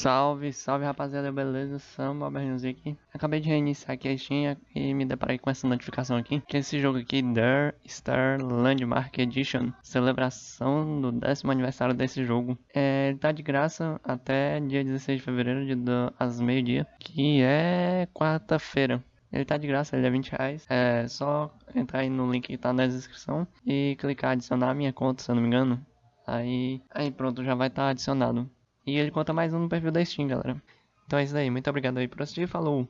Salve, salve rapaziada, beleza? Samba aqui. Acabei de reiniciar aqui a Steam e me deparei com essa notificação aqui Que esse jogo aqui, Der Star Landmark Edition Celebração do décimo aniversário desse jogo é, Ele tá de graça até dia 16 de fevereiro, de, do, às meio-dia Que é quarta-feira ele tá de graça, ele é 20 reais. É só entrar aí no link que tá na descrição e clicar adicionar a minha conta, se eu não me engano. Aí, aí pronto, já vai estar tá adicionado. E ele conta mais um no perfil da Steam, galera. Então é isso aí. Muito obrigado aí por assistir. Falou!